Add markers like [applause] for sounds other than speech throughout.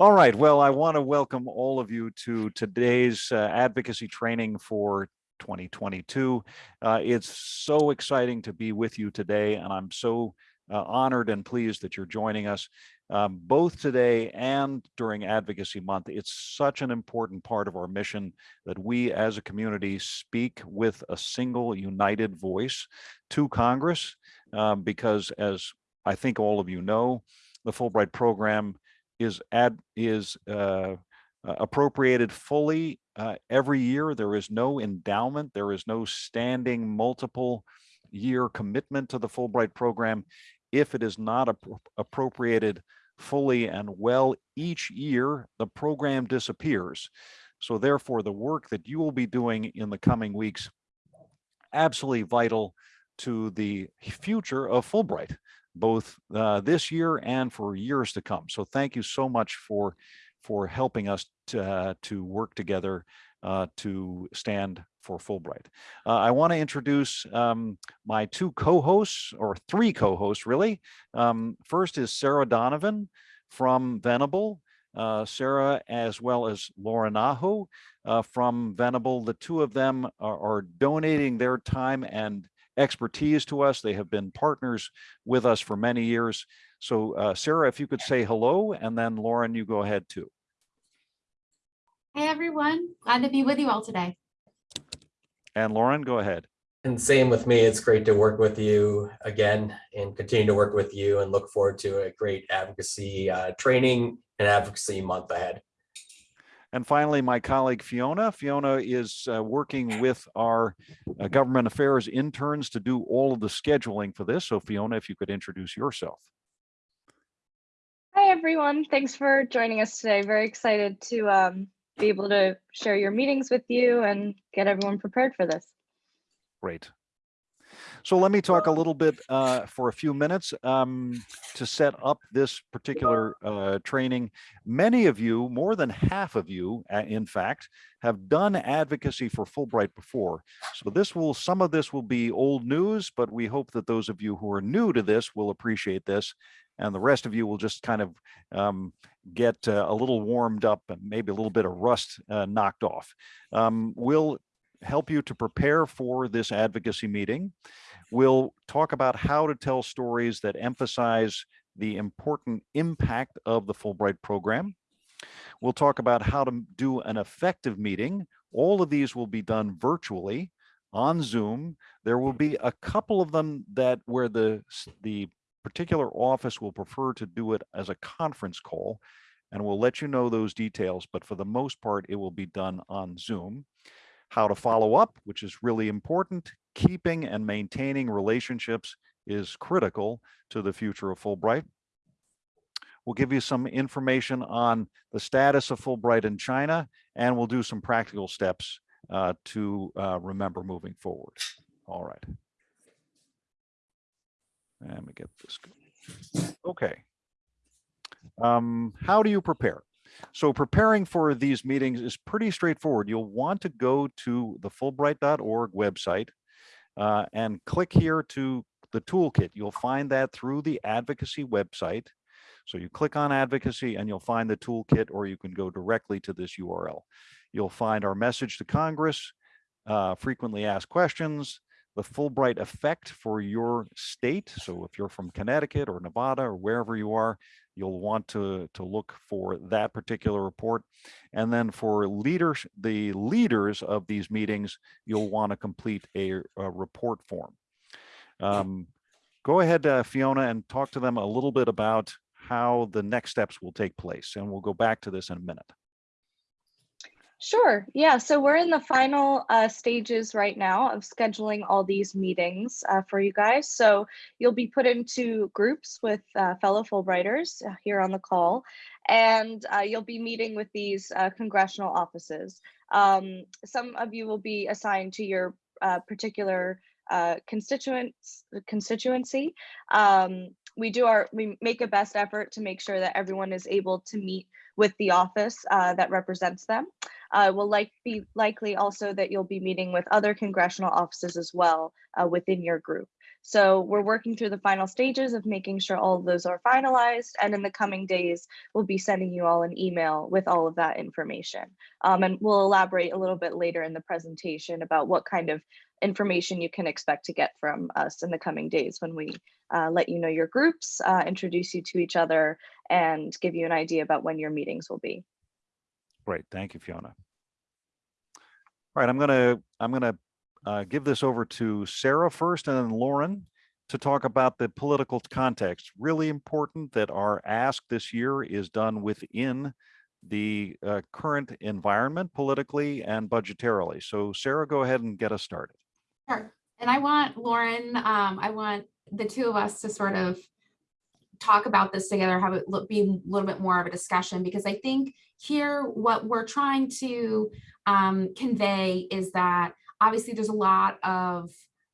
All right, well, I want to welcome all of you to today's uh, advocacy training for 2022. Uh, it's so exciting to be with you today, and I'm so uh, honored and pleased that you're joining us um, both today and during Advocacy Month. It's such an important part of our mission that we as a community speak with a single united voice to Congress, um, because as I think all of you know, the Fulbright program is ad is uh, appropriated fully uh, every year. There is no endowment. There is no standing multiple year commitment to the Fulbright program if it is not appropriated fully and well each year, the program disappears. So therefore, the work that you will be doing in the coming weeks, absolutely vital to the future of Fulbright, both uh, this year and for years to come. So thank you so much for, for helping us to, uh, to work together uh, to stand for Fulbright. Uh, I want to introduce um, my two co-hosts, or three co-hosts really. Um, first is Sarah Donovan from Venable. Uh, Sarah, as well as Laura Nahu uh, from Venable. The two of them are, are, donating their time and expertise to us. They have been partners with us for many years. So uh, Sarah, if you could say hello, and then Lauren, you go ahead too. Hey everyone, glad to be with you all today. And Lauren, go ahead. And same with me. It's great to work with you again and continue to work with you and look forward to a great advocacy uh, training and advocacy month ahead. And finally, my colleague Fiona. Fiona is uh, working with our uh, government affairs interns to do all of the scheduling for this. So Fiona, if you could introduce yourself. Hi, everyone. Thanks for joining us today. Very excited to um, be able to share your meetings with you and get everyone prepared for this. Great. So let me talk a little bit uh, for a few minutes um, to set up this particular uh, training. Many of you, more than half of you, uh, in fact, have done advocacy for Fulbright before. So this will, some of this will be old news, but we hope that those of you who are new to this will appreciate this and the rest of you will just kind of um, get uh, a little warmed up and maybe a little bit of rust uh, knocked off. Um, we'll help you to prepare for this advocacy meeting. We'll talk about how to tell stories that emphasize the important impact of the Fulbright program. We'll talk about how to do an effective meeting. All of these will be done virtually on Zoom. There will be a couple of them that where the, the particular office will prefer to do it as a conference call and we'll let you know those details, but for the most part, it will be done on Zoom. How to follow up, which is really important. Keeping and maintaining relationships is critical to the future of Fulbright. We'll give you some information on the status of Fulbright in China, and we'll do some practical steps uh, to uh, remember moving forward. All right. Let me get this. Going. Okay. Um, how do you prepare? So preparing for these meetings is pretty straightforward. You'll want to go to the Fulbright.org website uh, and click here to the toolkit. You'll find that through the advocacy website. So you click on advocacy and you'll find the toolkit or you can go directly to this URL. You'll find our message to Congress, uh, frequently asked questions, the Fulbright effect for your state. So if you're from Connecticut or Nevada or wherever you are, you'll want to, to look for that particular report. And then for leaders, the leaders of these meetings, you'll want to complete a, a report form. Um, go ahead, uh, Fiona, and talk to them a little bit about how the next steps will take place. And we'll go back to this in a minute. Sure. Yeah. So we're in the final uh, stages right now of scheduling all these meetings uh, for you guys. So you'll be put into groups with uh, fellow Fulbrighters uh, here on the call, and uh, you'll be meeting with these uh, congressional offices. Um, some of you will be assigned to your particular constituents constituency. Um, we do our we make a best effort to make sure that everyone is able to meet with the office that represents them uh, will like be likely also that you'll be meeting with other congressional offices as well uh, within your group. So we're working through the final stages of making sure all of those are finalized. And in the coming days, we'll be sending you all an email with all of that information. Um, and we'll elaborate a little bit later in the presentation about what kind of information you can expect to get from us in the coming days when we uh, let you know your groups, uh, introduce you to each other, and give you an idea about when your meetings will be. Great, thank you, Fiona. All right, I'm gonna, I'm gonna uh, give this over to Sarah first and then Lauren to talk about the political context. Really important that our ask this year is done within the uh, current environment politically and budgetarily. So Sarah, go ahead and get us started. Sure. And I want Lauren, um, I want the two of us to sort of talk about this together, have it be a little bit more of a discussion, because I think here what we're trying to um, convey is that obviously there's a lot of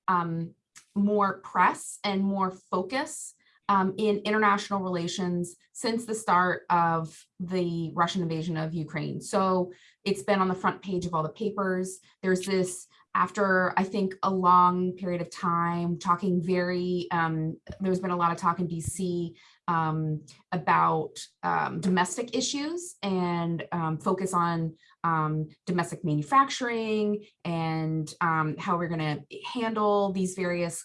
um, more press and more focus um, in international relations since the start of the Russian invasion of Ukraine. So it's been on the front page of all the papers. There's this after I think a long period of time talking very, um, there's been a lot of talk in DC um, about um, domestic issues and um, focus on um, domestic manufacturing and um, how we're going to handle these various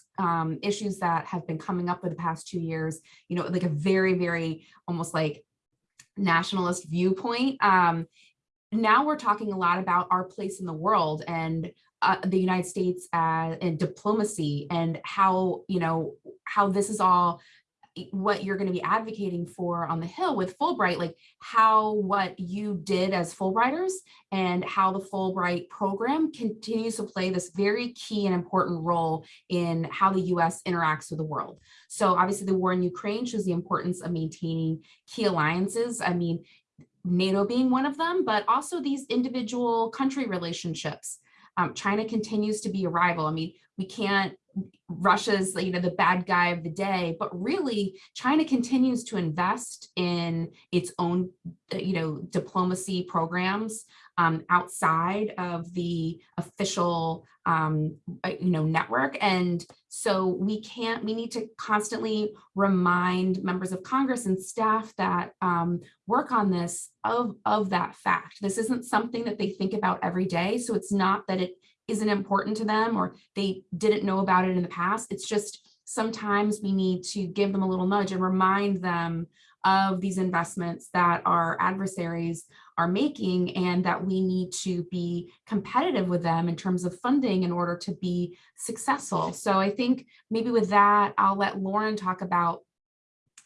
issues that have been coming up for the past two years. You know, like a very, very almost like nationalist viewpoint. Now we're talking a lot about our place in the world and uh, the United States uh, and diplomacy and how, you know, how this is all what you're going to be advocating for on the Hill with Fulbright, like how what you did as Fulbrighters and how the Fulbright program continues to play this very key and important role in how the US interacts with the world. So obviously the war in Ukraine shows the importance of maintaining key alliances. I mean, NATO being one of them, but also these individual country relationships. Um, China continues to be a rival. I mean, we can't Russia's, you know, the bad guy of the day, but really China continues to invest in its own, you know, diplomacy programs um, outside of the official, um, you know, network. And so we can't, we need to constantly remind members of Congress and staff that um, work on this of, of that fact. This isn't something that they think about every day. So it's not that it isn't important to them or they didn't know about it in the past. It's just sometimes we need to give them a little nudge and remind them of these investments that our adversaries are making and that we need to be competitive with them in terms of funding in order to be successful. So I think maybe with that, I'll let Lauren talk about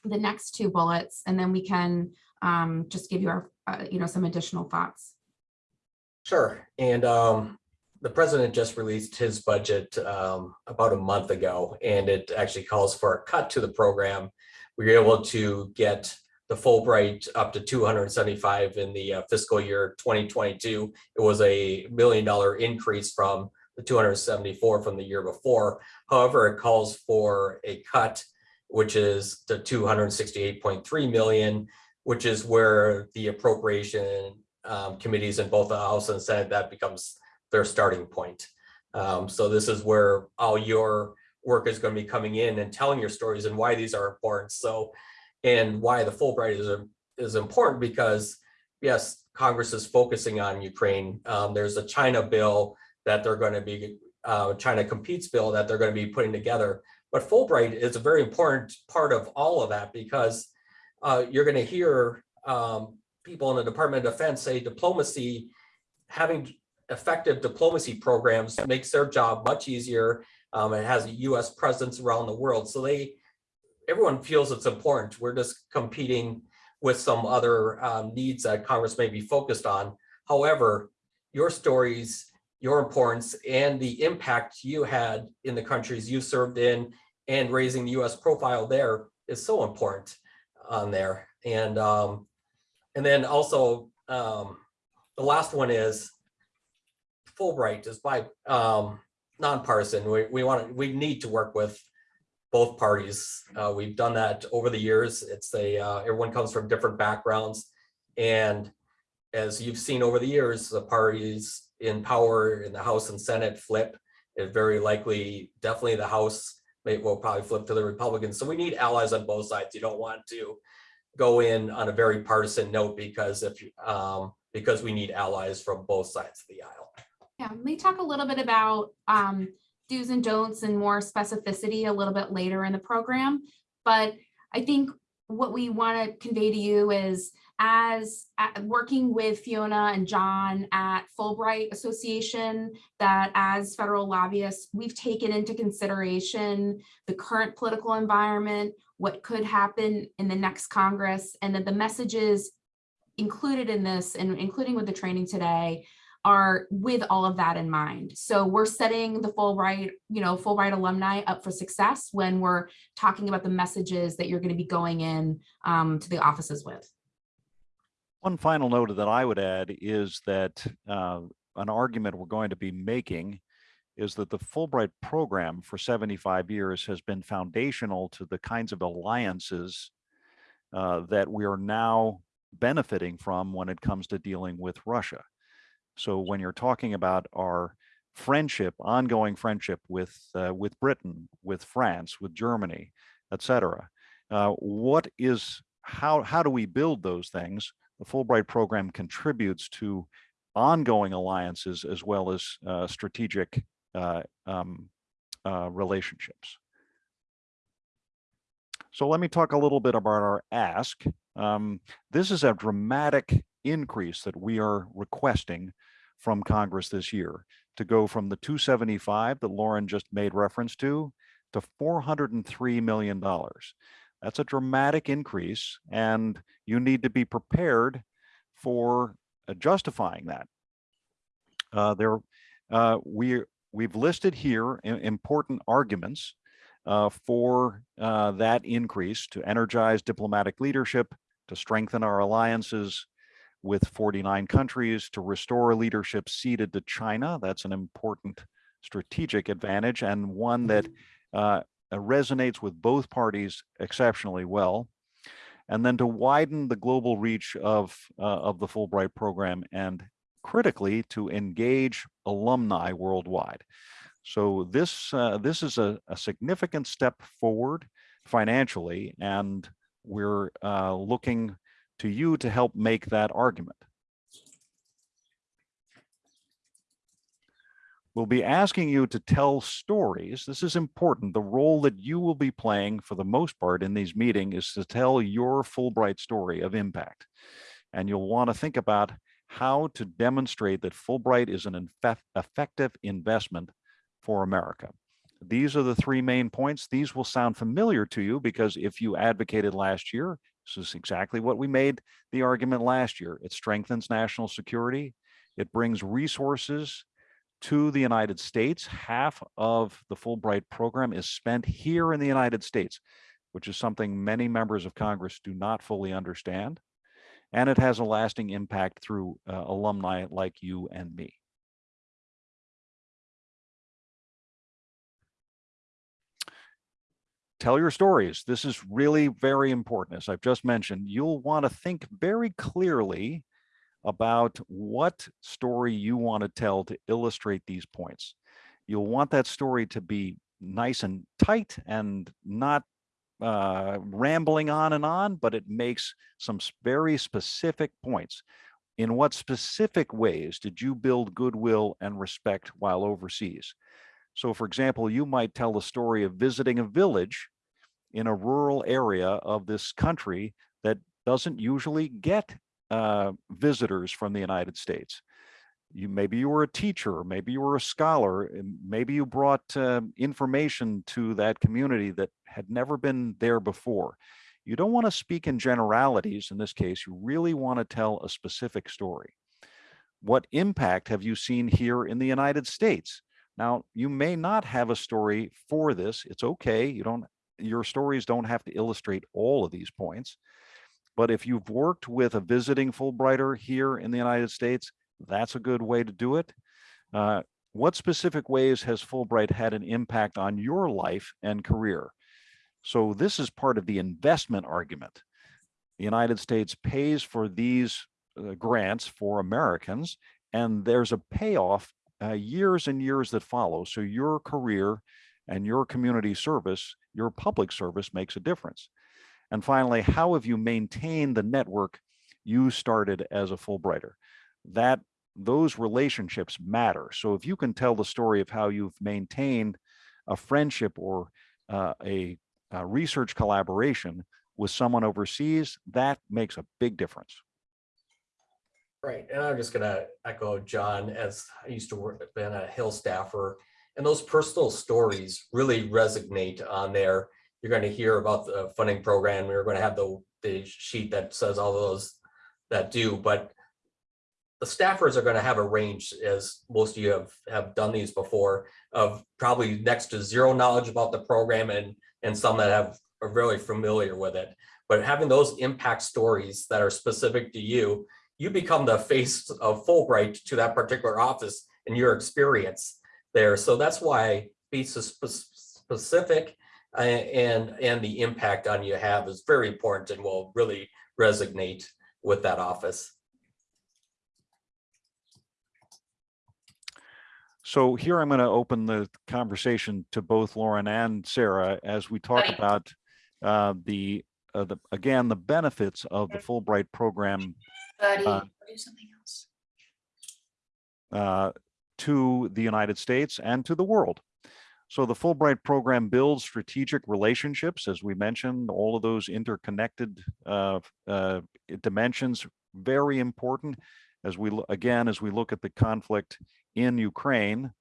the next two bullets and then we can um, just give you our, uh, you know, some additional thoughts. Sure. And um, the president just released his budget um, about a month ago, and it actually calls for a cut to the program. We were able to get the Fulbright up to 275 in the uh, fiscal year 2022. It was a million dollar increase from the 274 from the year before. However, it calls for a cut, which is the 268.3 million, which is where the appropriation um, committees in both the House and Senate, that becomes their starting point. Um, so this is where all your work is going to be coming in and telling your stories and why these are important. So, and why the Fulbright is, is important because yes, Congress is focusing on Ukraine. Um, there's a China bill that they're going to be, uh, China competes bill that they're going to be putting together. But Fulbright is a very important part of all of that because uh, you're going to hear um, people in the Department of Defense say diplomacy, having effective diplomacy programs makes their job much easier. Um, it has a US presence around the world. So they, everyone feels it's important. We're just competing with some other um, needs that Congress may be focused on. However, your stories, your importance and the impact you had in the countries you served in and raising the US profile there is so important on there. And, um, and then also um, the last one is Fulbright is by um, nonpartisan. We, we want to, we need to work with both parties. Uh, we've done that over the years. It's a, uh, everyone comes from different backgrounds. And as you've seen over the years, the parties in power in the House and Senate flip. It very likely, definitely the House maybe we'll probably flip to the Republicans. So we need allies on both sides. You don't want to go in on a very partisan note because if, um, because we need allies from both sides of the aisle. Yeah, let me talk a little bit about um do's and don'ts and more specificity a little bit later in the program. But I think what we want to convey to you is as working with Fiona and John at Fulbright Association, that as federal lobbyists, we've taken into consideration the current political environment, what could happen in the next Congress, and that the messages included in this and including with the training today are with all of that in mind. So we're setting the Fulbright, you know, Fulbright alumni up for success when we're talking about the messages that you're going to be going in um, to the offices with. One final note that I would add is that uh, an argument we're going to be making is that the Fulbright program for 75 years has been foundational to the kinds of alliances uh, that we are now benefiting from when it comes to dealing with Russia. So when you're talking about our friendship, ongoing friendship with uh, with Britain, with France, with Germany, et cetera, uh, what is how how do we build those things? The Fulbright program contributes to ongoing alliances as well as uh, strategic uh, um, uh, relationships. So let me talk a little bit about our ask. Um, this is a dramatic increase that we are requesting from Congress this year to go from the 275 that Lauren just made reference to to 403 million dollars. That's a dramatic increase and you need to be prepared for uh, justifying that. Uh, there, uh, we, we've listed here important arguments uh, for uh, that increase to energize diplomatic leadership, to strengthen our alliances with 49 countries, to restore leadership ceded to China. That's an important strategic advantage and one that uh, resonates with both parties exceptionally well. And then to widen the global reach of, uh, of the Fulbright program and critically to engage alumni worldwide. So this, uh, this is a, a significant step forward financially, and we're uh, looking to you to help make that argument. We'll be asking you to tell stories. This is important. The role that you will be playing for the most part in these meetings is to tell your Fulbright story of impact. And you'll want to think about how to demonstrate that Fulbright is an effective investment for America. These are the three main points. These will sound familiar to you because if you advocated last year, this is exactly what we made the argument last year. It strengthens national security. It brings resources to the United States. Half of the Fulbright program is spent here in the United States, which is something many members of Congress do not fully understand. And it has a lasting impact through uh, alumni like you and me. Tell your stories. This is really very important. As I've just mentioned, you'll want to think very clearly about what story you want to tell to illustrate these points. You'll want that story to be nice and tight and not uh, rambling on and on, but it makes some very specific points. In what specific ways did you build goodwill and respect while overseas? So for example, you might tell the story of visiting a village in a rural area of this country that doesn't usually get uh, visitors from the United States. You maybe you were a teacher, maybe you were a scholar, maybe you brought uh, information to that community that had never been there before. You don't want to speak in generalities in this case. You really want to tell a specific story. What impact have you seen here in the United States? Now, you may not have a story for this. It's okay. You don't, your stories don't have to illustrate all of these points. But if you've worked with a visiting Fulbrighter here in the United States, that's a good way to do it. Uh, what specific ways has Fulbright had an impact on your life and career? So this is part of the investment argument. The United States pays for these uh, grants for Americans, and there's a payoff uh, years and years that follow. So your career and your community service, your public service makes a difference. And finally, how have you maintained the network you started as a Fulbrighter? That those relationships matter. So if you can tell the story of how you've maintained a friendship or uh, a, a research collaboration with someone overseas, that makes a big difference. Right, and I'm just gonna echo John, as I used to work, been a Hill staffer, and those personal stories really resonate on there. You're gonna hear about the funding program, we're gonna have the, the sheet that says all those that do, but the staffers are gonna have a range, as most of you have, have done these before, of probably next to zero knowledge about the program and, and some that have, are really familiar with it. But having those impact stories that are specific to you, you become the face of Fulbright to that particular office and your experience there. So that's why be so specific uh, and, and the impact on you have is very important and will really resonate with that office. So here I'm going to open the conversation to both Lauren and Sarah as we talk Buddy. about uh, the, uh, the, again, the benefits of the Fulbright program Buddy, Uh, do something else. uh, to the United States and to the world. So the Fulbright program builds strategic relationships, as we mentioned, all of those interconnected uh, uh, dimensions, very important as we, again, as we look at the conflict in Ukraine.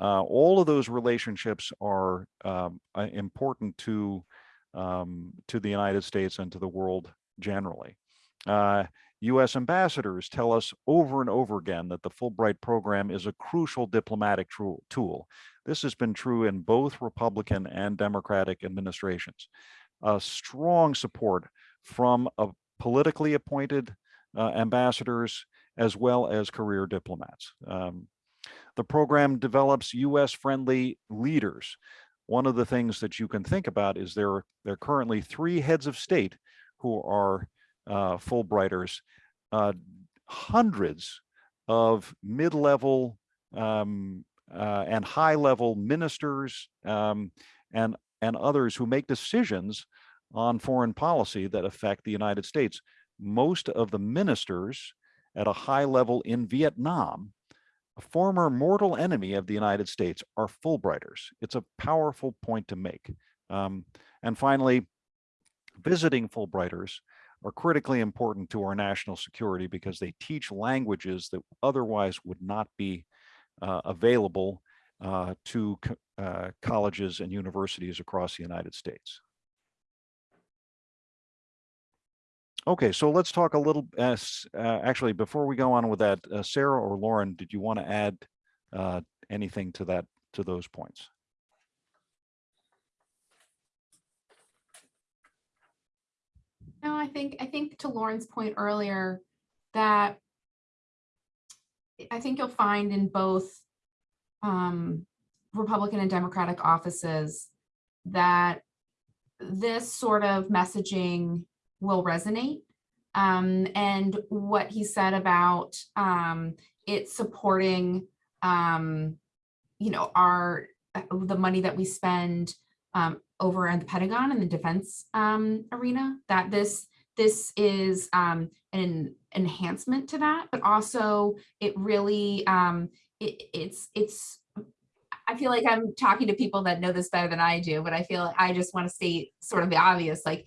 Uh, all of those relationships are um, uh, important to um, to the United States and to the world generally. US ambassadors tell us over and over again that the Fulbright program is a crucial diplomatic tool. This has been true in both Republican and Democratic administrations. Strong support from uh, politically appointed uh, ambassadors as well as career diplomats. Um, the program develops US friendly leaders. One of the things that you can think about is there, there are currently three heads of state who are Fulbrighters, uh, hundreds of mid-level um, uh, and high-level ministers um, and and others who make decisions on foreign policy that affect the United States. Most of the ministers at a high level in Vietnam, a former mortal enemy of the United States, are Fulbrighters. It's a powerful point to make. Um, and finally, visiting Fulbrighters are critically important to our national security because they teach languages that otherwise would not be uh, available uh, to co- uh, colleges and universities across the United States. Okay, so let's talk a little, uh, uh, actually, before we go on with that, uh, Sarah or Lauren, did you want to add anything to that, to those points? No, I think, I think to Lauren's point earlier, that I think you'll find in both um, Republican and Democratic offices that this sort of messaging will resonate. Um, and what he said about um, it supporting, um, you know, our, the money that we spend um, over in the Pentagon and the defense um, arena, that this this is um, an enhancement to that, but also it really um, it, it's it's. I feel like I'm talking to people that know this better than I do, but I feel like I just want to state sort of the obvious, like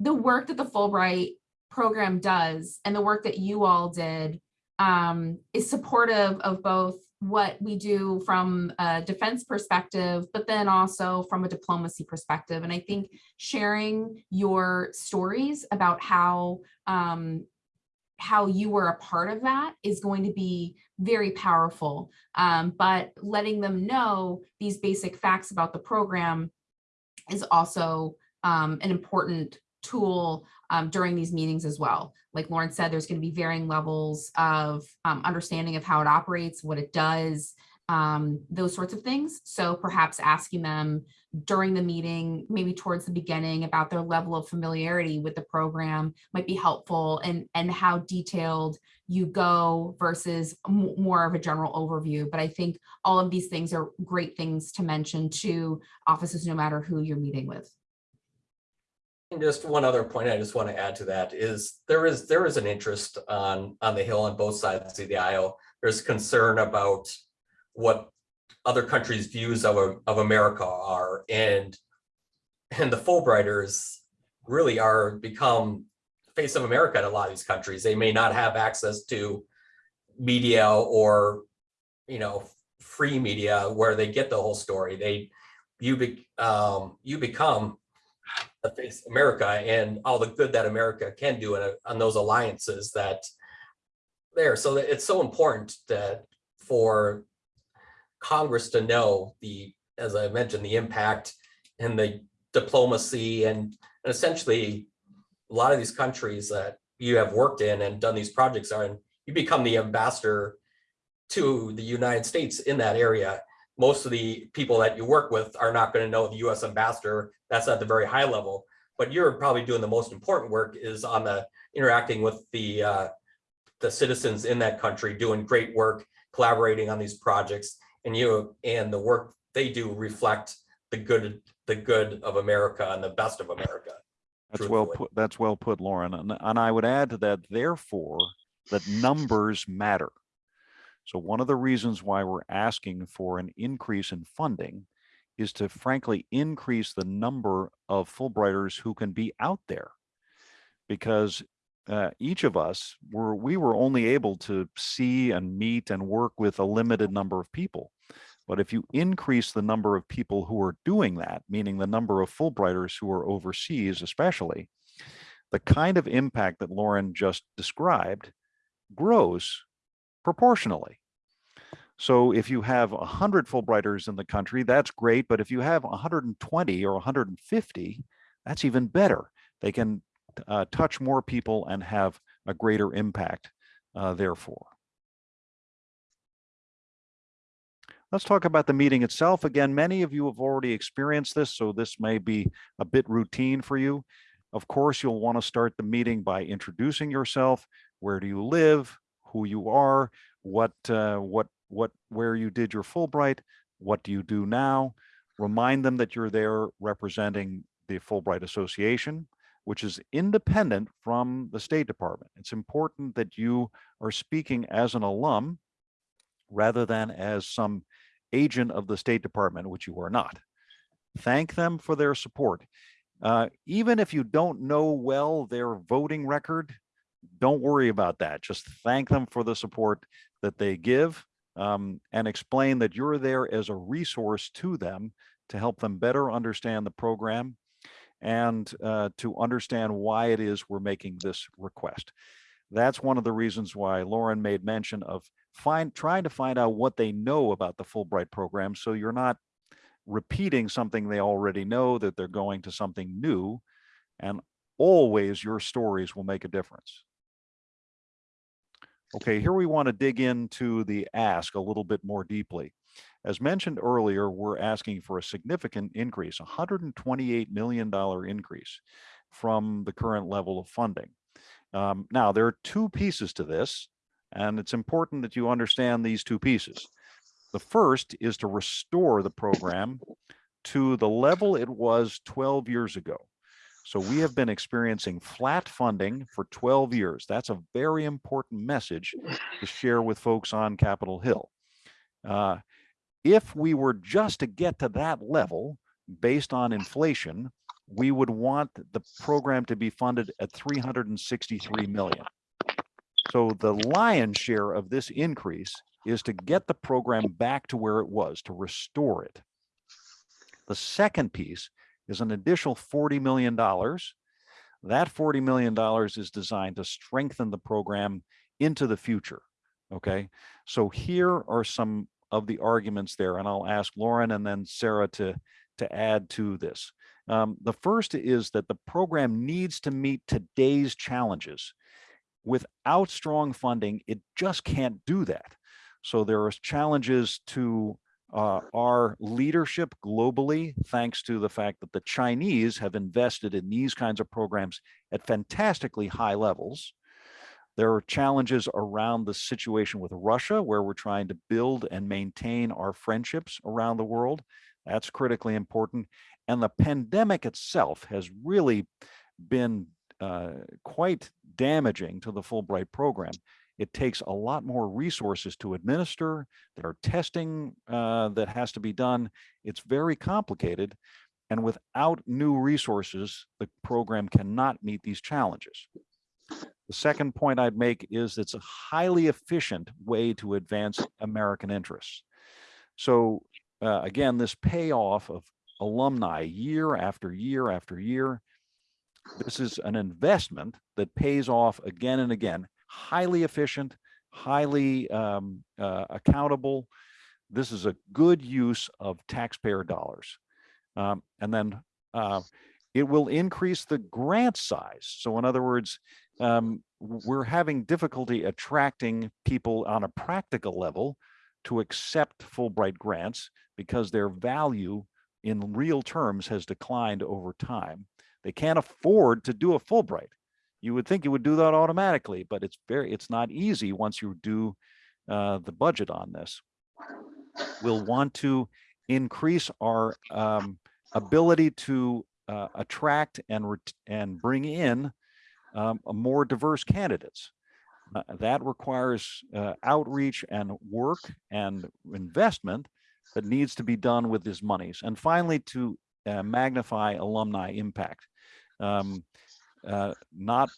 the work that the Fulbright program does and the work that you all did um, is supportive of both what we do from a defense perspective, but then also from a diplomacy perspective. And I think sharing your stories about how um, how you were a part of that is going to be very powerful. Um, but letting them know these basic facts about the program is also um, an important tool um, during these meetings as well. Like Lauren said, there's going to be varying levels of um, understanding of how it operates, what it does, um, those sorts of things. So perhaps asking them during the meeting, maybe towards the beginning about their level of familiarity with the program might be helpful and, and how detailed you go versus more of a general overview. But I think all of these things are great things to mention to offices, no matter who you're meeting with. And just one other point I just want to add to that is there is, there is an interest on, on the Hill on both sides of the aisle. There's concern about what other countries' views of, of America are and, and the Fulbrighters really are become face of America in a lot of these countries. They may not have access to media or, you know, free media where they get the whole story. They, you be, um, you become face America and all the good that America can do in on those alliances that there. So it's so important that for Congress to know the, as I mentioned, the impact and the diplomacy and and essentially a lot of these countries that you have worked in and done these projects are, and you become the ambassador to the United States in that area. Most of the people that you work with are not going to know the US ambassador. That's at the very high level. But you're probably doing the most important work is on the interacting with the uh, the citizens in that country, doing great work, collaborating on these projects. And you and the work they do reflect the good, the good of America and the best of America. That's well put, that's well put, Lauren. And, and I would add to that, therefore, that numbers matter. So one of the reasons why we're asking for an increase in funding is to frankly increase the number of Fulbrighters who can be out there. Because uh, each of us were, we were only able to see and meet and work with a limited number of people. But if you increase the number of people who are doing that, meaning the number of Fulbrighters who are overseas especially, the kind of impact that Lauren just described grows proportionally. So if you have 100 Fulbrighters in the country, that's great. But if you have 120 or 150, that's even better. They can uh, touch more people and have a greater impact, uh, therefore. Let's talk about the meeting itself. Again, many of you have already experienced this, so this may be a bit routine for you. Of course, you'll want to start the meeting by introducing yourself. Where do you live? Who you are? What, uh, what, what, where you did your Fulbright? What do you do now? Remind them that you're there representing the Fulbright Association, which is independent from the State Department. It's important that you are speaking as an alum rather than as some agent of the State Department, which you are not. Thank them for their support. Uh, even if you don't know well their voting record, don't worry about that. Just thank them for the support that they give um, and explain that you're there as a resource to them to help them better understand the program and uh, to understand why it is we're making this request. That's one of the reasons why Lauren made mention of find trying to find out what they know about the Fulbright program so you're not repeating something they already know that they're going to something new and always your stories will make a difference. Okay, here we want to dig into the ask a little bit more deeply. As mentioned earlier, we're asking for a significant increase, $128 million increase from the current level of funding. Um, now, there are two pieces to this, and it's important that you understand these two pieces. The first is to restore the program to the level it was 12 years ago. So we have been experiencing flat funding for 12 years. That's a very important message to share with folks on Capitol Hill. Uh, if we were just to get to that level based on inflation, we would want the program to be funded at 363 million. So the lion's share of this increase is to get the program back to where it was, to restore it. The second piece is an additional $40 million. That $40 million is designed to strengthen the program into the future. Okay, so here are some of the arguments there, and I'll ask Lauren and then Sarah to, to add to this. Um, the first is that the program needs to meet today's challenges. Without strong funding, it just can't do that. So there are challenges to uh, our leadership globally, thanks to the fact that the Chinese have invested in these kinds of programs at fantastically high levels. There are challenges around the situation with Russia, where we're trying to build and maintain our friendships around the world. That's critically important. And the pandemic itself has really been uh, quite damaging to the Fulbright program. It takes a lot more resources to administer. There are testing uh, that has to be done. It's very complicated. And without new resources, the program cannot meet these challenges. The second point I'd make is it's a highly efficient way to advance American interests. So uh, again, this payoff of alumni year after year after year, this is an investment that pays off again and again, highly efficient, highly um, uh, accountable. This is a good use of taxpayer dollars. Um, and then uh, it will increase the grant size. So in other words, um, we're having difficulty attracting people on a practical level to accept Fulbright grants because their value in real terms has declined over time. They can't afford to do a Fulbright. You would think you would do that automatically, but it's very, it's not easy once you do uh, the budget on this. We'll want to increase our um, ability to uh, attract and and bring in um, more diverse candidates. Uh, that requires uh, outreach and work and investment that needs to be done with these monies. And finally, to uh, magnify alumni impact. Um, uh, not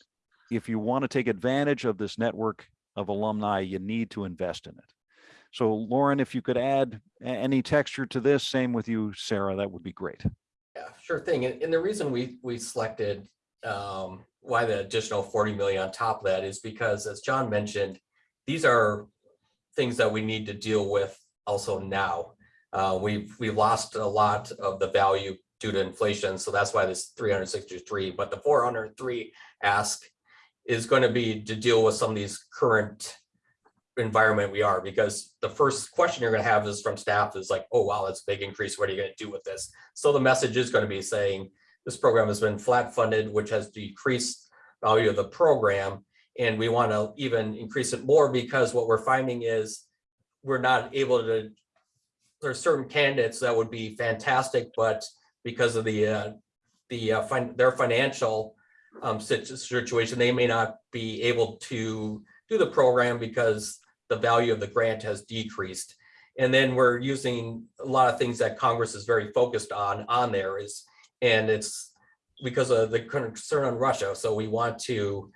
if you want to take advantage of this network of alumni, you need to invest in it. So Lauren, if you could add any texture to this, same with you, Sarah, that would be great. Yeah, sure thing. And, the reason we, we selected, um, why the additional 40 million on top of that is because as John mentioned, these are things that we need to deal with also now. Uh, we've, we've lost a lot of the value due to inflation. So that's why this 363, but the 403 ask is going to be to deal with some of these current environment we are, because the first question you're going to have is from staff is like, oh, wow, that's a big increase. What are you going to do with this? So the message is going to be saying, this program has been flat funded, which has decreased value of the program. And we want to even increase it more because what we're finding is we're not able to, there are certain candidates that would be fantastic, but because of the, uh, the, uh, fin- their financial um, situation, they may not be able to do the program because the value of the grant has decreased. And then we're using a lot of things that Congress is very focused on, on there is, and it's because of the concern on Russia. So we want to,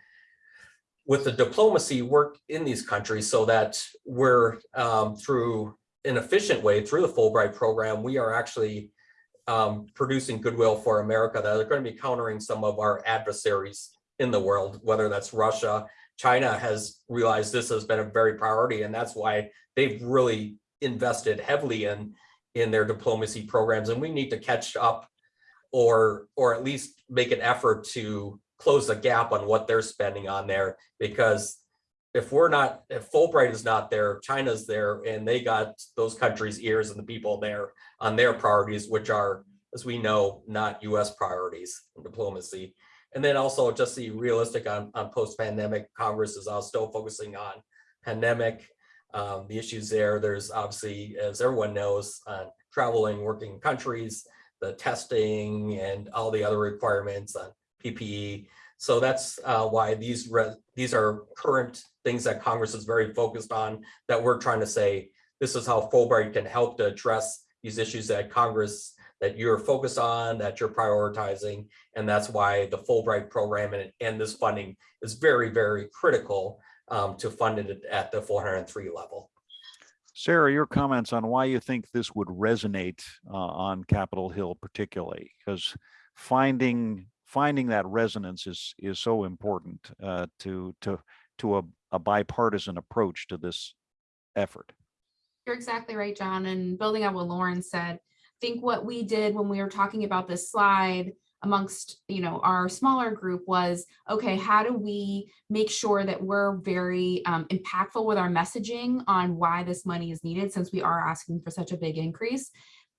with the diplomacy, work in these countries so that we're um, through an efficient way through the Fulbright program, we are actually um, producing goodwill for America that are going to be countering some of our adversaries in the world, whether that's Russia. China has realized this has been a very priority, and that's why they've really invested heavily in in their diplomacy programs, and we need to catch up or or at least make an effort to close the gap on what they're spending on there because if we're not if Fulbright is not there China's there and they got those countries ears and the people there on their priorities which are as we know not US priorities in diplomacy and then also just the realistic on on post-pandemic Congress is still focusing on pandemic um, the issues there there's obviously as everyone knows uh, traveling working countries the testing and all the other requirements on PPE. So that's uh, why these these are current things that Congress is very focused on that we're trying to say, this is how Fulbright can help to address these issues that Congress that you're focused on, that you're prioritizing. And that's why the Fulbright program and, and this funding is very, very critical um, to fund it at the 403 level. Sarah, your comments on why you think this would resonate uh, on Capitol Hill particularly, because finding finding that resonance is is so important uh, to to to a, a bipartisan approach to this effort. You're exactly right, John. And building on what Lauren said, I think what we did when we were talking about this slide amongst, you know, our smaller group was, okay, how do we make sure that we're very um, impactful with our messaging on why this money is needed since we are asking for such a big increase?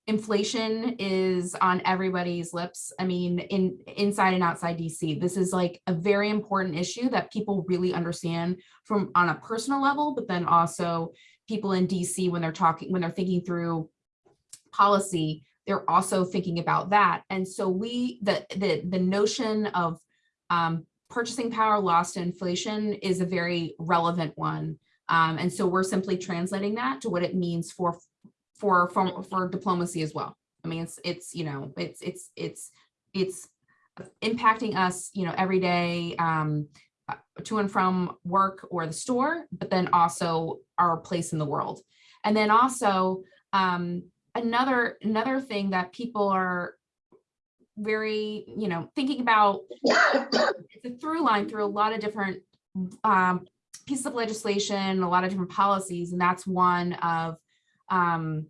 Inflation is on everybody's lips. I mean, in inside and outside DC, this is like a very important issue that people really understand from on a personal level, but then also people in DC when they're talking, when they're thinking through policy, they're also thinking about that. And so we, the, the, the notion of um, purchasing power lost to inflation is a very relevant one. Um, and so we're simply translating that to what it means for, for, for, for diplomacy as well. I mean, it's, it's, you know, it's, it's, it's, it's impacting us, you know, every day um, uh, to and from work or the store, but then also our place in the world. And then also, um, another another thing that people are very you know thinking about it's a through line through a lot of different um, pieces of legislation a lot of different policies and that's one of um,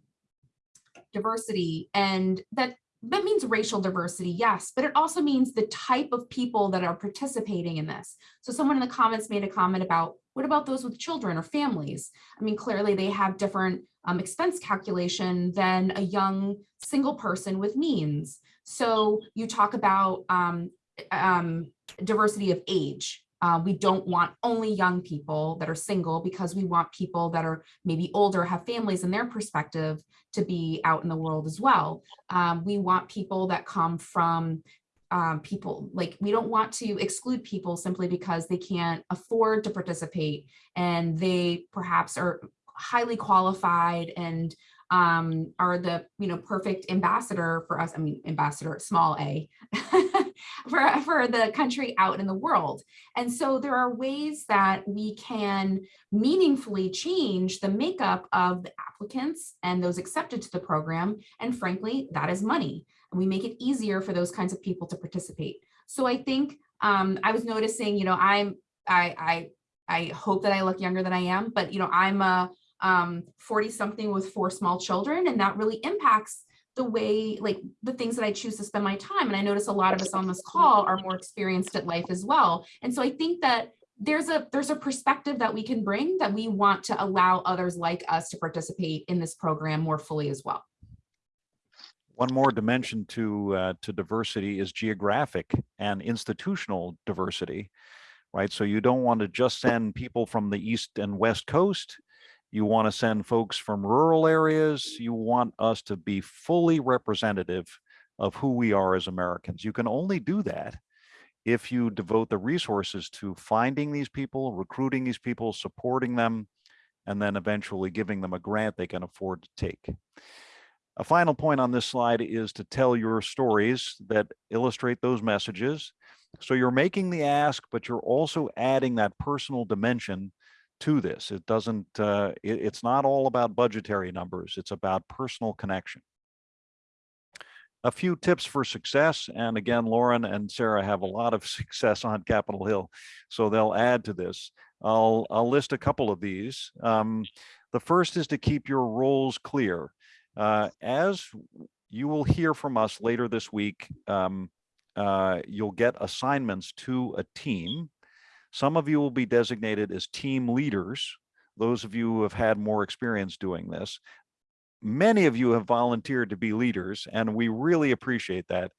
diversity and that that means racial diversity yes but it also means the type of people that are participating in this so someone in the comments made a comment about what about those with children or families i mean clearly they have different um, expense calculation than a young single person with means. So you talk about um, um, diversity of age. Uh, we don't want only young people that are single because we want people that are maybe older, have families in their perspective to be out in the world as well. Um, we want people that come from um, people like we don't want to exclude people simply because they can't afford to participate and they perhaps are highly qualified and um, are the you know perfect ambassador for us. I mean, ambassador, small a, [laughs] for, [laughs] for the country out in the world. And so there are ways that we can meaningfully change the makeup of the applicants and those accepted to the program. And frankly, that is money. And we make it easier for those kinds of people to participate. So I think um, I was noticing, you know, I'm I I I hope that I look younger than I am, but you know, I'm a um, 40 something with four small children. And that really impacts the way, like the things that I choose to spend my time. And I notice a lot of us on this call are more experienced at life as well. And so I think that there's a there's a perspective that we can bring that we want to allow others like us to participate in this program more fully as well. One more dimension to uh, to diversity is geographic and institutional diversity, right? So you don't want to just send people from the east and west coast you want to send folks from rural areas. You want us to be fully representative of who we are as Americans. You can only do that if you devote the resources to finding these people, recruiting these people, supporting them, and then eventually giving them a grant they can afford to take. A final point on this slide is to tell your stories that illustrate those messages. So you're making the ask, but you're also adding that personal dimension to this. It doesn't, uh, it, it's not all about budgetary numbers. It's about personal connection. A few tips for success. And again, Lauren and Sarah have a lot of [laughs] success on Capitol Hill, so they'll add to this. I'll, I'll list a couple of these. Um, the first is to keep your roles clear. Uh, as you will hear from us later this week, um, uh, you'll get assignments to a team some of you will be designated as team leaders, those of you who have had more experience doing this. Many of you have volunteered to be leaders, and we really appreciate that.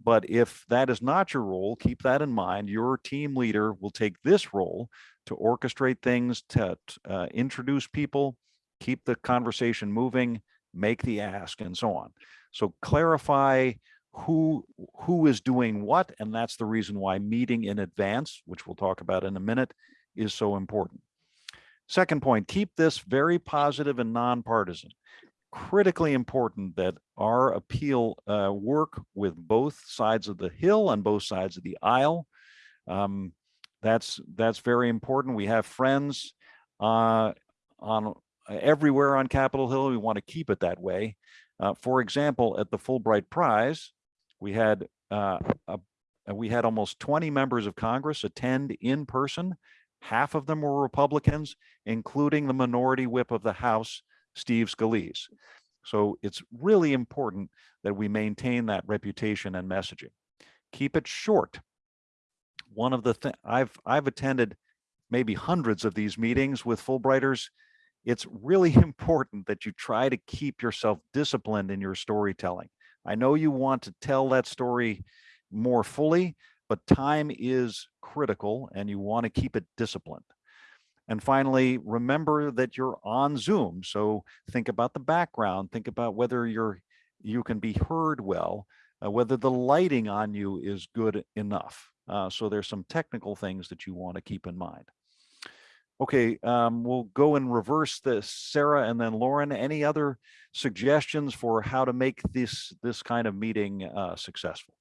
But if that is not your role, keep that in mind. Your team leader will take this role to orchestrate things, to uh, introduce people, keep the conversation moving, make the ask, and so on. So clarify who who is doing what and that's the reason why meeting in advance which we'll talk about in a minute is so important. Second point keep this very positive and nonpartisan. Critically important that our appeal uh, work with both sides of the hill and both sides of the aisle. Um, that's that's very important. We have friends uh, on everywhere on capitol hill we want to keep it that way. Uh, for example at the fulbright prize we had uh, a, we had almost 20 members of Congress attend in person. Half of them were Republicans, including the minority whip of the House, Steve Scalise. So it's really important that we maintain that reputation and messaging. keep it short. One of the, thi- I've, I've attended maybe hundreds of these meetings with Fulbrighters. It's really [laughs] important that you try to keep yourself disciplined in your storytelling. I know you want to tell that story more fully, but time is critical and you want to keep it disciplined. And finally, remember that you're on Zoom. So think about the background, think about whether you're you can be heard well, uh, whether the lighting on you is good enough. Uh, so there's some technical things that you want to keep in mind. Okay, um, we'll go in reverse this, Sarah and then Lauren. Any other suggestions for how to make this this kind of meeting uh, successful?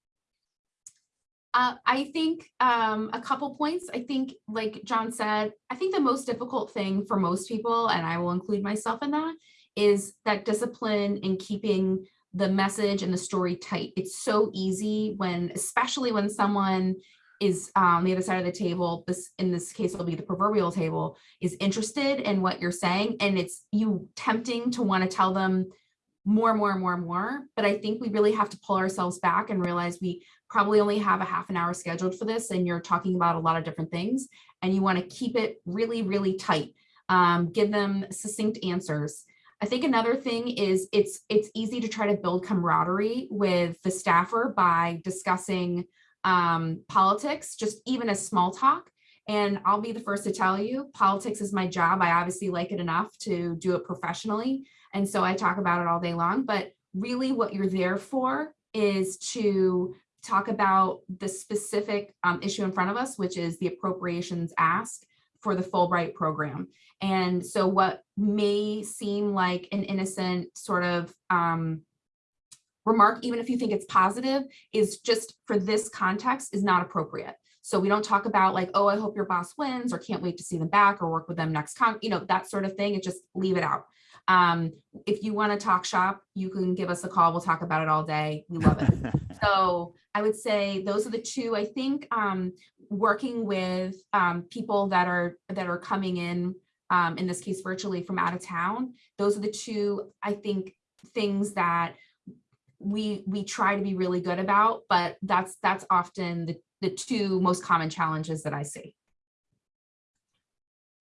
Uh, I think um, a couple points. I think, like John said, I think the most difficult thing for most people, and I will include myself in that, is that discipline in keeping the message and the story tight. It's so easy when, especially when someone is on the other side of the table, this, in this case, it'll be the proverbial table, is interested in what you're saying. And it's you tempting to want to tell them more, and more, and more, and more. But I think we really have to pull ourselves back and realize we probably only have a half an hour scheduled for this and you're talking about a lot of different things and you want to keep it really, really tight. Um, give them succinct answers. I think another thing is it's it's easy to try to build camaraderie with the staffer by discussing um, politics, just even as small talk. And I'll be the first to tell you, politics is my job. I obviously like it enough to do it professionally. And so I talk about it all day long, but really what you're there for is to talk about the specific um, issue in front of us, which is the appropriations ask for the Fulbright program. And so what may seem like an innocent sort of um, remark, even if you think it's positive, is just for this context is not appropriate. So we don't talk about like, oh, I hope your boss wins or can't wait to see them back or work with them next con, you know, that sort of thing. It just leave it out. Um, if you want to talk shop, you can give us a call. We'll talk about it all day. We love it. [laughs] so I would say those are the two. I think um, working with um, people that are that are coming in, um, in this case virtually from out of town, those are the two, I think, things that we we try to be really good about, but that's that's often the, the two most common challenges that I see.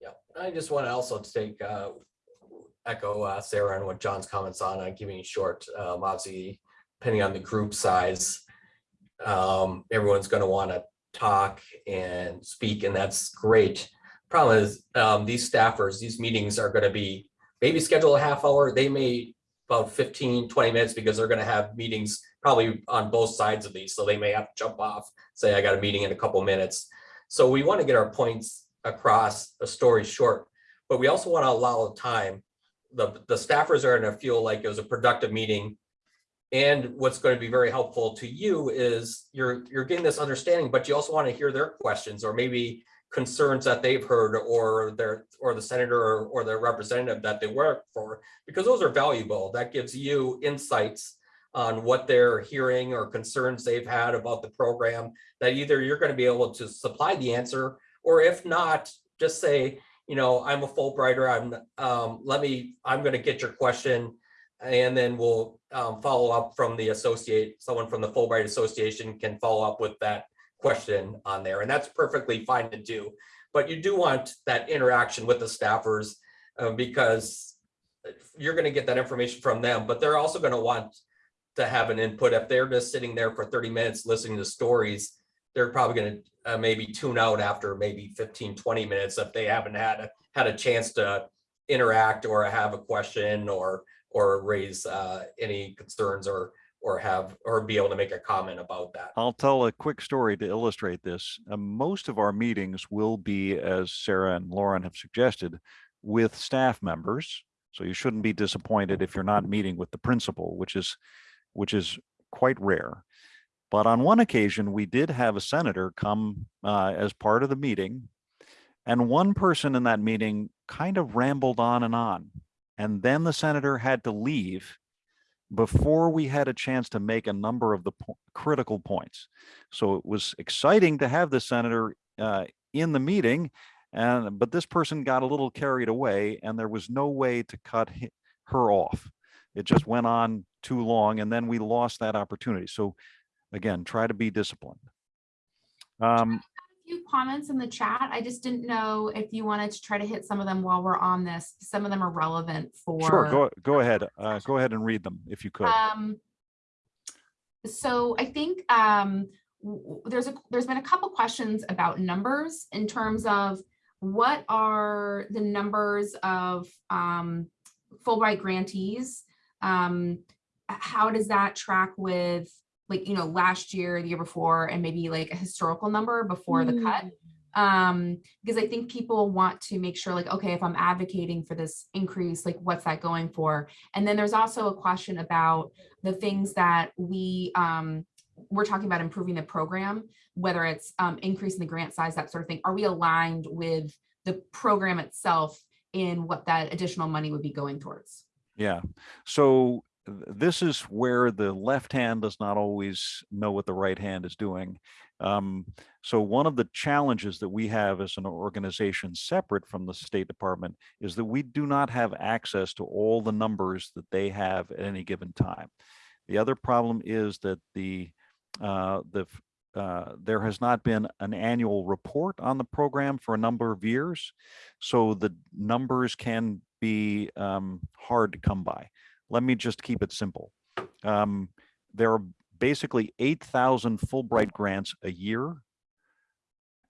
Yeah, I just want to also take, uh, echo uh, Sarah and what John's comments on, uh, keeping short, um, obviously, depending on the group size, um, everyone's going to want to talk and speak, and that's great. Problem is, um, these staffers, these meetings are going to be maybe schedule a half hour. They may about 15, 20 minutes because they're going to have meetings probably on both sides of these. So they may have to jump off, say, I got a meeting in a couple minutes. So we want to get our points across a story short, but we also want to allow time. The, the staffers are going to feel like it was a productive meeting. And what's going to be very helpful to you is you're, you're getting this understanding, but you also want to hear their questions or maybe concerns that they've heard or their or the senator or, or the representative that they work for because those are valuable. That gives you insights on what they're hearing or concerns they've had about the program that either you're going to be able to supply the answer or if not just say you know i'm a fulbrighter i'm um, let me i'm going to get your question and then we'll um, follow up from the associate someone from the fulbright association can follow up with that question on there, and that's perfectly fine to do. But you do want that interaction with the staffers uh, because you're going to get that information from them, but they're also going to want to have an input. If they're just sitting there for 30 minutes listening to stories, they're probably going to uh, maybe tune out after maybe 15, 20 minutes if they haven't had a, had a chance to interact or have a question or or raise uh, any concerns or or have or be able to make a comment about that. I'll tell a quick story to illustrate this. Uh, most of our meetings will be, as Sarah and Lauren have suggested, with staff members. So you shouldn't be disappointed if you're not meeting with the principal, which is which is quite rare. But on one occasion, we did have a senator come uh, as part of the meeting. And one person in that meeting kind of rambled on and on. And then the senator had to leave before we had a chance to make a number of the po critical points. So it was exciting to have the senator uh, in the meeting, and but this person got a little carried away and there was no way to cut her off. It just went on too long and then we lost that opportunity. So again, try to be disciplined. Um, few comments in the chat. I just didn't know if you wanted to try to hit some of them while we're on this. Some of them are relevant for. sure, go, go ahead. Uh, go ahead and read them if you could. Um, so I think, um, there's a, there's been a couple questions about numbers in terms of what are the numbers of, um, Fulbright grantees? Um, how does that track with, like, you know, last year, the year before, and maybe like a historical number before the cut? um because i think people want to make sure like okay if i'm advocating for this increase like what's that going for? And then there's also a question about the things that we um we're talking about improving the program whether it's um increasing the grant size that sort of thing. Are we aligned with the program itself in what that additional money would be going towards? Yeah, so th- this is where the left hand does not always know what the right hand is doing. Um, so one of the challenges that we have as an organization separate from the State Department is that we do not have access to all the numbers that they have at any given time. The other problem is that the uh, the uh, there has not been an annual report on the program for a number of years, so the numbers can be um, hard to come by. Let me just keep it simple. Um, there are basically 8,000 Fulbright grants a year.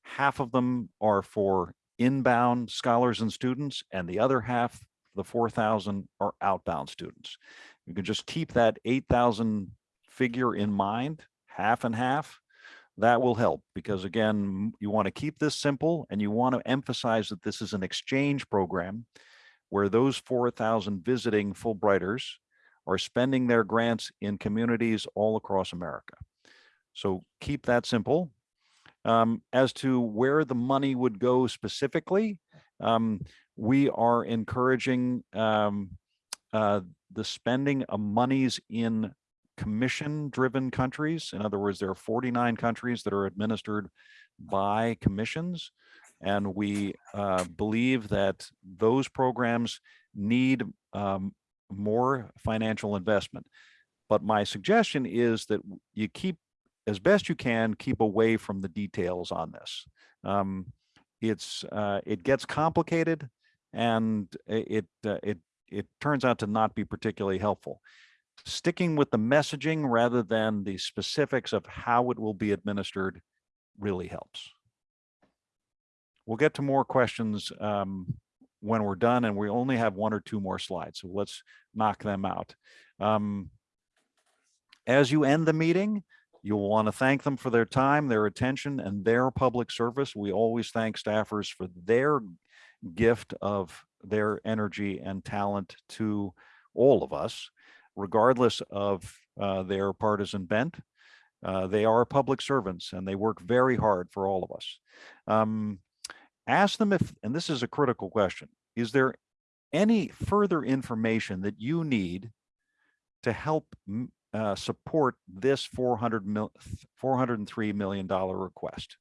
Half of them are for inbound scholars and students, and the other half, the 4,000, are outbound students. You can just keep that 8,000 figure in mind, half and half. That will help because again, you want to keep this simple and you want to emphasize that this is an exchange program where those 4,000 visiting Fulbrighters are spending their grants in communities all across America. So keep that simple. Um, as to where the money would go specifically, um, we are encouraging um, uh, the spending of monies in commission-driven countries. In other words, there are 49 countries that are administered by commissions. And we uh, believe that those programs need um, more financial investment. But my suggestion is that you keep, as best you can, keep away from the details on this. Um, it's, uh, it gets complicated and it, uh, it, it turns out to not be particularly helpful. Sticking with the messaging rather than the specifics of how it will be administered really helps. We'll get to more questions um, when we're done, and we only have one or two more slides, so let's knock them out. Um, As you end the meeting, you'll want to thank them for their time, their attention, and their public service. We always thank staffers for their gift of their energy and talent to all of us, regardless of uh, their partisan bent. Uh, They are public servants, and they work very hard for all of us. Um, ask them if, and this is a critical question, is there any further information that you need to help uh, support this 400 mil, 403 million dollar request?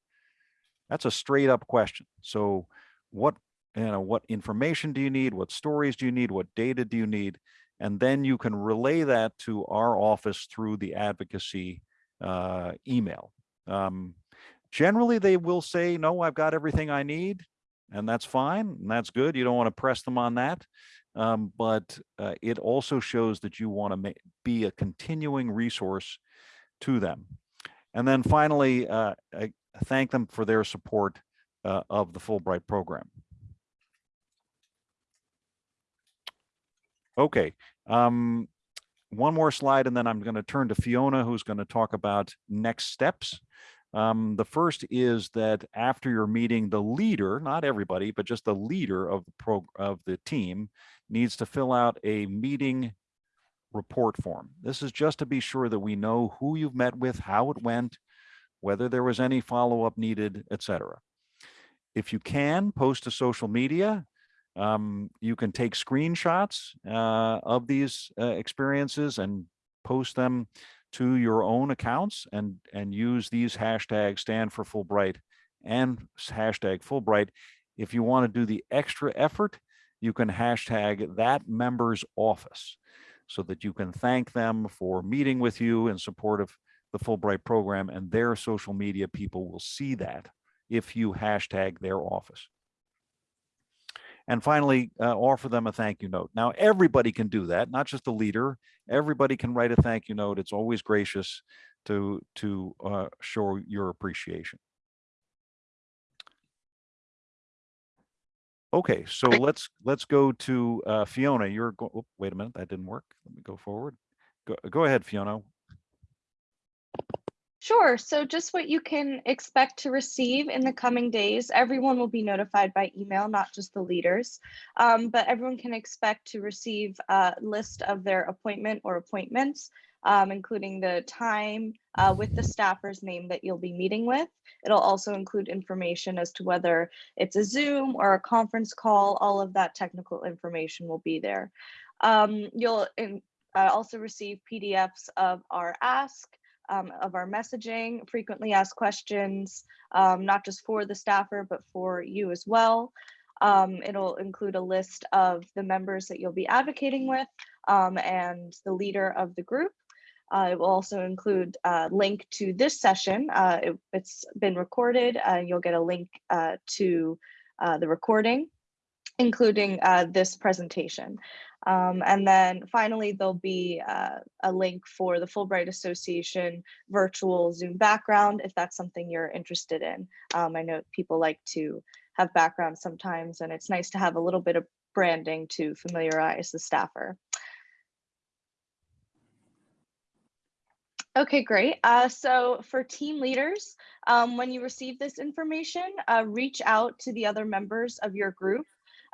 That's a straight up question. So what, you know, what information do you need? What stories do you need? What data do you need? And then you can relay that to our office through the advocacy uh, email. Um, generally they will say, no, I've got everything I need. And that's fine. And that's good. You don't want to press them on that. Um, but uh, it also shows that you want to be a continuing resource to them. And then finally, uh, I thank them for their support uh, of the Fulbright program. Okay, um, one more slide and then I'm going to turn to Fiona, who's going to talk about next steps. Um, the first is that after your meeting, the leader, not everybody, but just the leader of the pro of the team needs to fill out a meeting report form. This is just to be sure that we know who you've met with, how it went, whether there was any follow-up needed, etc. If you can, post to social media. Um, you can take screenshots uh, of these uh, experiences and post them to your own accounts and and use these hashtags stand for Fulbright and hashtag Fulbright. If you want to do the extra effort, you can hashtag that member's office so that you can thank them for meeting with you in support of the Fulbright program and their social media people will see that if you hashtag their office. And finally, uh, offer them a thank you note. Now, everybody can do that, not just the leader. Everybody can write a thank you note. It's always gracious to to uh, show your appreciation. Okay, so let's let's go to uh, Fiona. You're go oh, wait a minute, that didn't work. Let me go forward. Go, go ahead, Fiona. Sure. So just what you can expect to receive in the coming days. Everyone will be notified by email, not just the leaders, um, but everyone can expect to receive a list of their appointment or appointments, um, including the time uh, with the staffer's name that you'll be meeting with. It'll also include information as to whether it's a Zoom or a conference call. All of that technical information will be there. Um, you'll in, uh, also receive PDFs of our ask, um, of our messaging, frequently asked questions, um, not just for the staffer, but for you as well. Um, it'll include a list of the members that you'll be advocating with um, and the leader of the group. Uh, it will also include a link to this session. Uh, it, has been recorded. Uh, you'll get a link uh, to uh, the recording, including uh, this presentation. Um, and then finally, there'll be uh, a link for the Fulbright Association virtual Zoom background, if that's something you're interested in. Um, I know people like to have backgrounds sometimes, and it's nice to have a little bit of branding to familiarize the staffer. Okay, great. Uh, so for team leaders, um, when you receive this information, uh, reach out to the other members of your group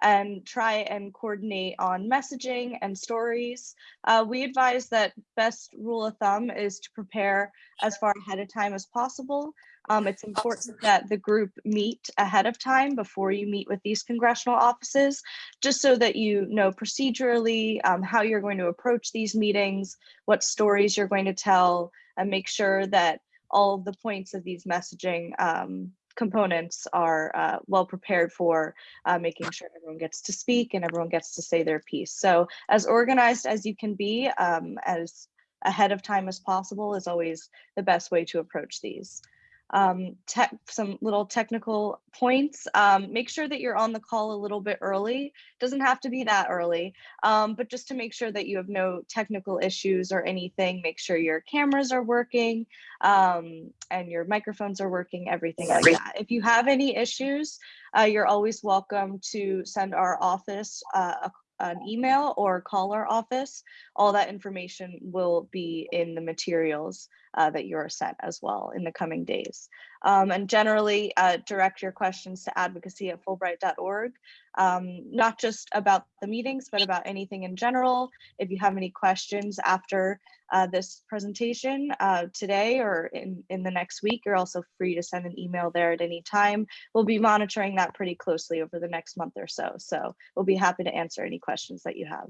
and try and coordinate on messaging and stories. Uh, we advise that best rule of thumb is to prepare as far ahead of time as possible. Um, it's important that the group meet ahead of time before you meet with these congressional offices, just so that you know procedurally um, how you're going to approach these meetings, what stories you're going to tell, and make sure that all of the points of these messaging um, components are uh, well prepared for uh, making sure everyone gets to speak and everyone gets to say their piece. So as organized as you can be, um, as ahead of time as possible is always the best way to approach these um, tech, some little technical points. Um, make sure that you're on the call a little bit early. Doesn't have to be that early, um, but just to make sure that you have no technical issues or anything, make sure your cameras are working um, and your microphones are working, everything like that. If you have any issues, uh, you're always welcome to send our office uh, a an email or call our office, all that information will be in the materials uh, that you are sent as well in the coming days. Um, and generally uh, direct your questions to advocacy at fulbright.org, um, not just about the meetings, but about anything in general. If you have any questions after uh, this presentation uh, today or in, in the next week, you're also free to send an email there at any time. We'll be monitoring that pretty closely over the next month or so. So we'll be happy to answer any questions that you have.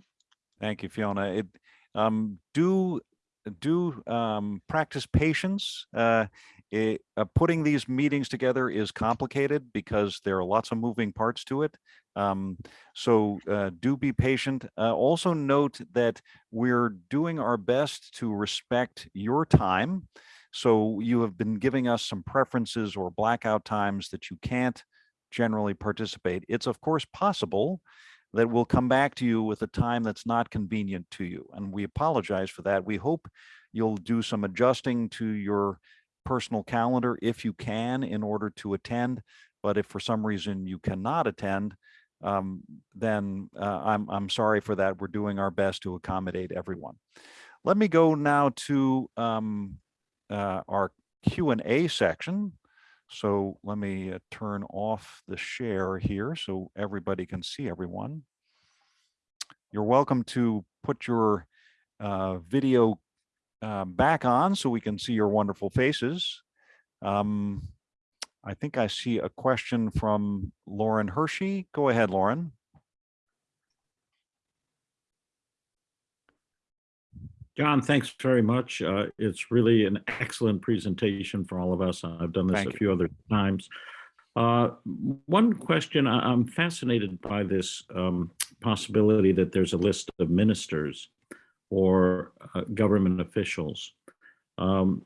Thank you, Fiona. It, um, do do um, practice patience. Uh, it, uh, putting these meetings together is complicated because there are lots of moving parts to it. Um, so uh, do be patient. Uh, also note that we're doing our best to respect your time. So you have been giving us some preferences or blackout times that you can't generally participate. It's of course possible that we'll come back to you with a time that's not convenient to you. And we apologize for that. We hope you'll do some adjusting to your personal calendar if you can in order to attend. But if for some reason you cannot attend, um, then uh, I'm, I'm sorry for that. We're doing our best to accommodate everyone. Let me go now to um, uh, our Q&A section. So let me uh, turn off the share here so everybody can see everyone. You're welcome to put your uh, video uh, back on so we can see your wonderful faces. Um, I think I see a question from Lauren Hershey. Go ahead, Lauren. John, thanks very much. Uh, it's really an excellent presentation for all of us. I've done this Thank a you. few other times. Uh, one question, I'm fascinated by this um, possibility that there's a list of ministers or uh, government officials. Um,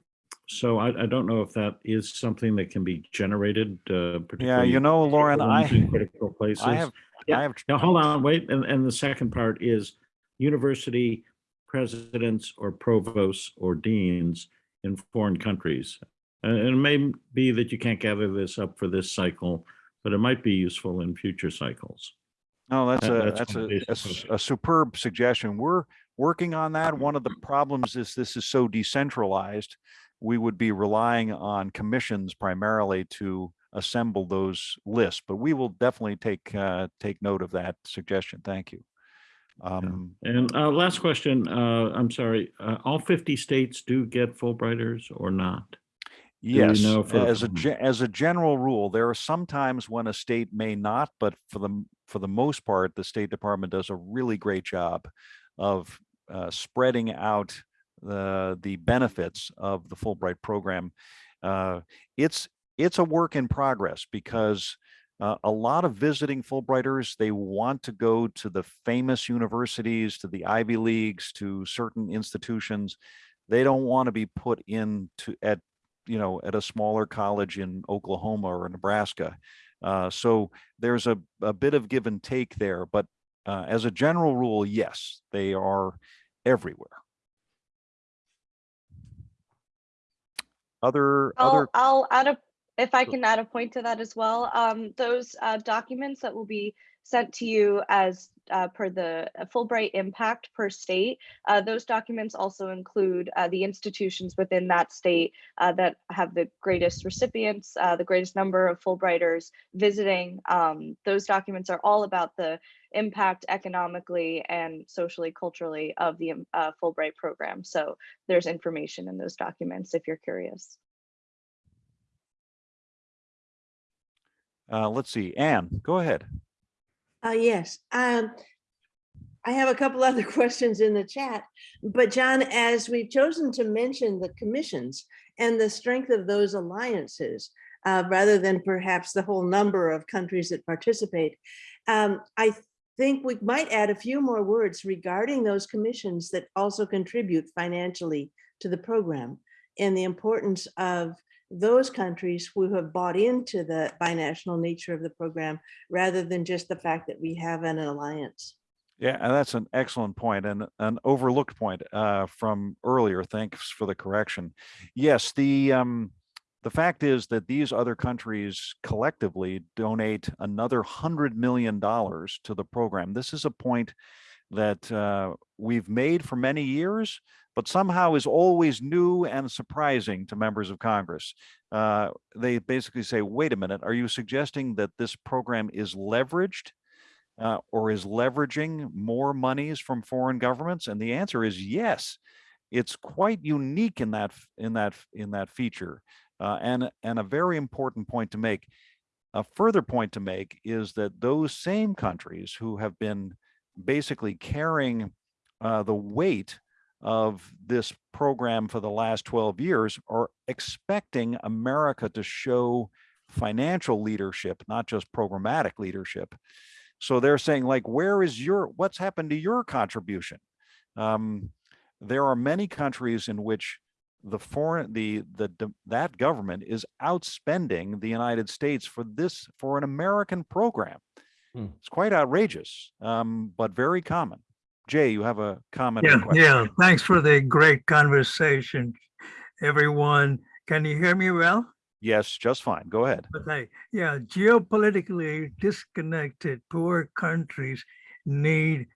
so I, I don't know if that is something that can be generated, uh, Yeah, particularly. you know, Lauren, I, Critical places. I have, Yeah. I have, Now, hold on, wait, and, and the second part is university presidents or provosts or deans in foreign countries. And it may be that you can't gather this up for this cycle, but it might be useful in future cycles. no, that's That- a, that's that's a, a a superb suggestion. We're working on that. One of the problems is this is so decentralized. We would be relying on commissions primarily to assemble those lists, but we will definitely take, uh, take note of that suggestion. Thank you. Um, And uh, last question, uh, I'm sorry, uh, all 50 states do get Fulbrighters or not? Yes, know as a, as a general rule, there are some times when a state may not, but for the, for the most part, the State Department does a really great job of uh, spreading out the, the benefits of the Fulbright program. Uh, It's, it's a work in progress because uh, a lot of visiting Fulbrighters, they want to go to the famous universities, to the Ivy Leagues, to certain institutions. They don't want to be put into, at you know, at a smaller college in Oklahoma or Nebraska. Uh, so there's a, a bit of give and take there, but uh, as a general rule, yes, they are everywhere. Other, other, I'll, I'll add a, if I can add a point to that as well. Um, those uh, documents that will be sent to you as uh, per the uh, Fulbright impact per state, uh, those documents also include uh, the institutions within that state uh, that have the greatest recipients, uh, the greatest number of Fulbrighters visiting. Um, those documents are all about the impact economically and socially, culturally of the um, uh, Fulbright program. So there's information in those documents if you're curious. uh, let's see, Anne, go ahead. Uh, yes, um, I have a couple [laughs] other questions in the chat, but John, as we've chosen to mention the commissions and the strength of those alliances, uh, rather than perhaps the whole number of countries that participate, um, I think we might add a few more words regarding those commissions that also contribute financially to the program and the importance of those countries who have bought into the binational nature of the program rather than just the fact that we have an alliance. Yeah, and that's an excellent point and an overlooked point uh, from earlier. Thanks for the correction. Yes, the um, the fact is that these other countries collectively donate another hundred million dollars to the program. This is a point that uh, we've made for many years, but somehow is always new and surprising to members of Congress. Uh, they basically say, wait a minute, are you suggesting that this program is leveraged uh, or is leveraging more monies from foreign governments? And the answer is yes. It's quite unique in that in that in that feature, uh, and and a very important point to make. A further point to make is that those same countries who have been basically carrying uh, the weight of this program for the last 12 years are expecting America to show financial leadership, not just programmatic leadership. So they're saying like, where is your, what's happened to your contribution? Um, there are many countries in which the foreign, the, the, the- that government is outspending the United States for this, for an American program. Hmm. It's quite outrageous, um, but very common. Jay, you have a comment? Yeah, question? yeah. Thanks for the great conversation, everyone. Can you hear me well? Yes, just fine. Go ahead. Okay, yeah, geopolitically disconnected poor countries need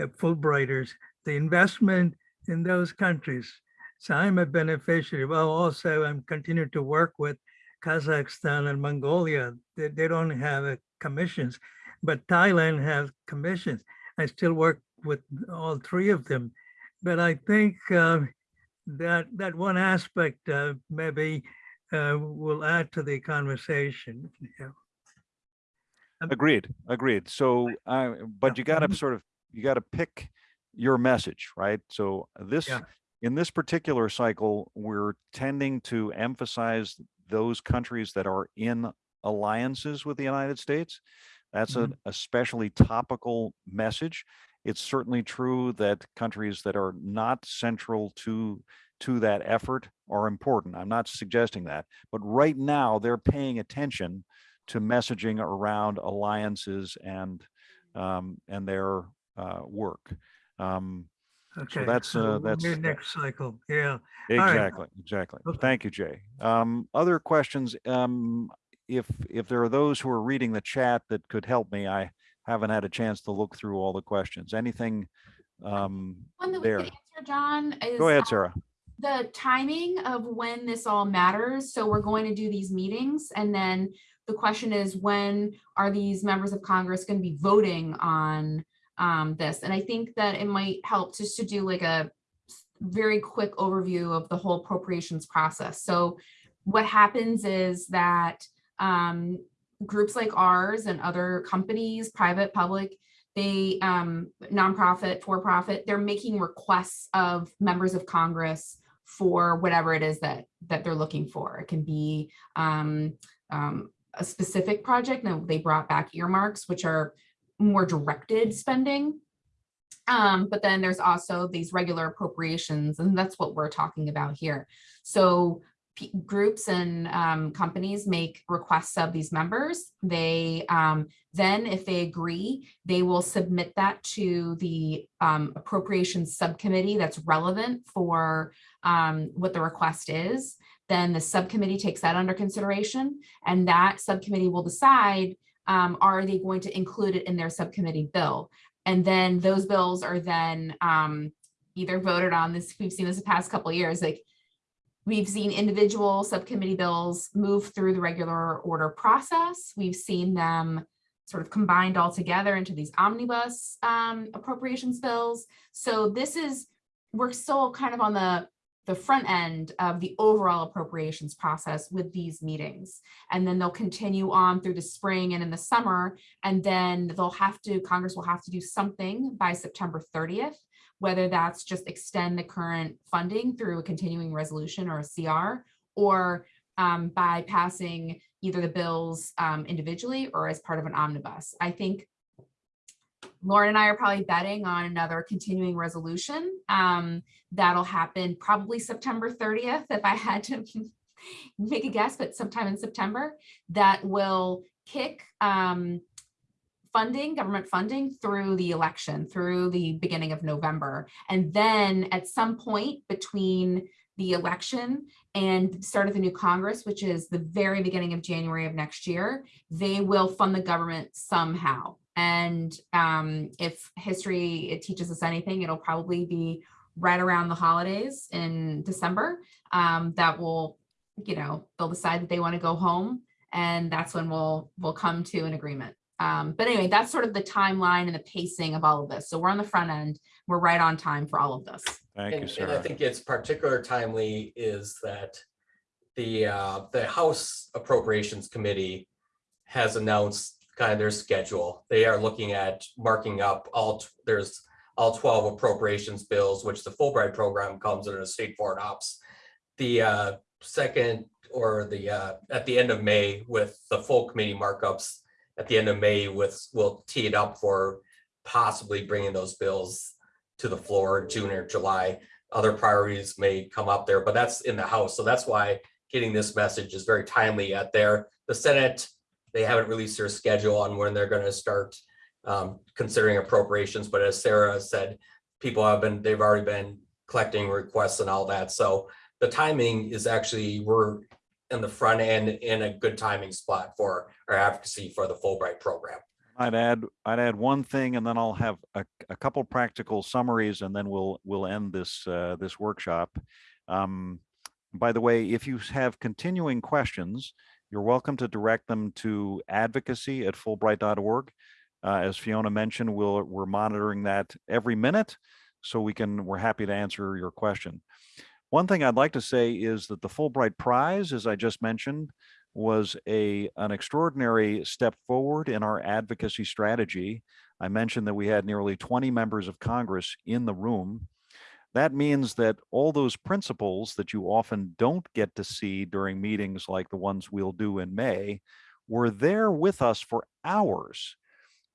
uh, Fulbrighters, the investment in those countries. So I'm a beneficiary. Well, also I'm continuing to work with Kazakhstan and Mongolia. They, they don't have uh, commissions, but Thailand has commissions. I still work with all three of them. But I think uh, that that one aspect uh, maybe uh, will add to the conversation. Yeah. Agreed, agreed. So, uh, but you gotta Mhm. sort of, you gotta pick your message, right? So this, Yeah. In this particular cycle, we're tending to emphasize those countries that are in alliances with the United States. That's an especially topical message. It's certainly true that countries that are not central to, to that effort are important. I'm not suggesting that, but right now they're paying attention to messaging around alliances and um, and their uh, work. Um, Okay. that's, so uh, we'll that's- meet Next cycle, yeah. right. Exactly, exactly. Okay. Thank you, Jay. Um, other questions? Um, if, if there are those who are reading the chat that could help me, I haven't had a chance to look through all the questions. Anything um, One that we there? can answer, John, is. Go ahead, Sarah. the timing of when this all matters. So we're going to do these meetings and then the question is when are these members of Congress going to be voting on um, this? And I think that it might help just to do like a very quick overview of the whole appropriations process. So what happens is that um, groups like ours and other companies, private, public, they um, nonprofit, for profit, they're making requests of members of Congress for whatever it is that that they're looking for. It can be um, um, a specific project. Now they brought back earmarks, which are more directed spending. Um, but then there's also these regular appropriations, and that's what we're talking about here. So groups and um, companies make requests of these members. They um, then, if they agree, they will submit that to the um, appropriations subcommittee that's relevant for um, what the request is. Then the subcommittee takes that under consideration, and that subcommittee will decide um, are they going to include it in their subcommittee bill? And then those bills are then um, either voted on. This we've seen this the past couple years, like We've seen individual subcommittee bills move through the regular order process. We've seen them sort of combined all together into these omnibus um, appropriations bills. So this is, we're still kind of on the, the front end of the overall appropriations process with these meetings. And then they'll continue on through the spring and in the summer. And then they'll have to, Congress will have to do something by September 30th whether that's just extend the current funding through a continuing resolution or a CR, or um, by passing either the bills um, individually or as part of an omnibus. I think Lauren and I are probably betting on another continuing resolution. Um, that'll happen probably September 30th, if I had to [laughs] make a guess, but sometime in September, that will kick um, funding, government funding through the election, through the beginning of November. And then at some point between the election and the start of the new Congress, which is the very beginning of January of next year, they will fund the government somehow. And um, if history it teaches us anything, it'll probably be right around the holidays in December. Um, that will, you know, they'll decide that they want to go home, and that's when we'll we'll come to an agreement. Um, but anyway, that's sort of the timeline and the pacing of all of this. So we're on the front end. We're right on time for all of this. Thank you, And, and I think it's particular timely is that the, uh, the House Appropriations Committee has announced kind of their schedule. They are looking at marking up all, there's all twelve appropriations bills, which the Fulbright program comes under state foreign ops. The, uh, second or the, uh, at the end of May with the full committee markups at the end of May with, we'll tee it up for possibly bringing those bills to the floor June or July. Other priorities may come up there, but that's in the House. So that's why getting this message is very timely at there. The Senate, they haven't released their schedule on when they're going to start um, considering appropriations. But as Sarah said, people have been, they've already been collecting requests and all that. So the timing is actually, we're in the front end in a good timing spot for our advocacy for the Fulbright program. I'd add, I'd add one thing and then I'll have a, a couple practical summaries and then we'll, we'll end this, uh, this workshop. Um, by the way, if you have continuing questions, you're welcome to direct them to advocacy at fulbright.org. Uh, as Fiona mentioned, we'll, we're monitoring that every minute. So we can, we're happy to answer your question. One thing I'd like to say is that the Fulbright Prize, as I just mentioned, was a an extraordinary step forward in our advocacy strategy. I mentioned that we had nearly 20 members of Congress in the room. That means that all those principals that you often don't get to see during meetings like the ones we'll do in May were there with us for hours.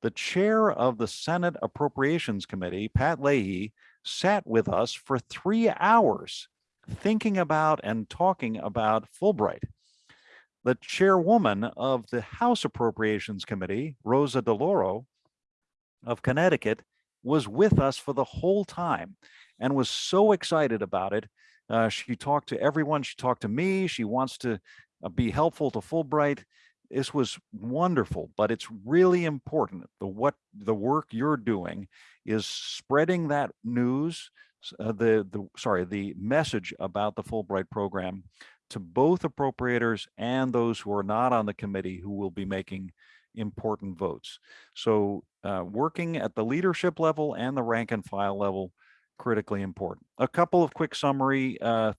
The chair of the Senate Appropriations Committee, Pat Leahy, sat with us for three hours thinking about and talking about Fulbright. The chairwoman of the House Appropriations Committee, Rosa DeLauro of Connecticut, was with us for the whole time and was so excited about it. Uh, she talked to everyone. She talked to me. She wants to uh, be helpful to Fulbright. This was wonderful, but it's really important. The what the work you're doing is spreading that news, uh, the the sorry, the message about the Fulbright program to both appropriators and those who are not on the committee who will be making important votes. So uh, working at the leadership level and the rank and file level, critically important. A couple of quick summary. Uh,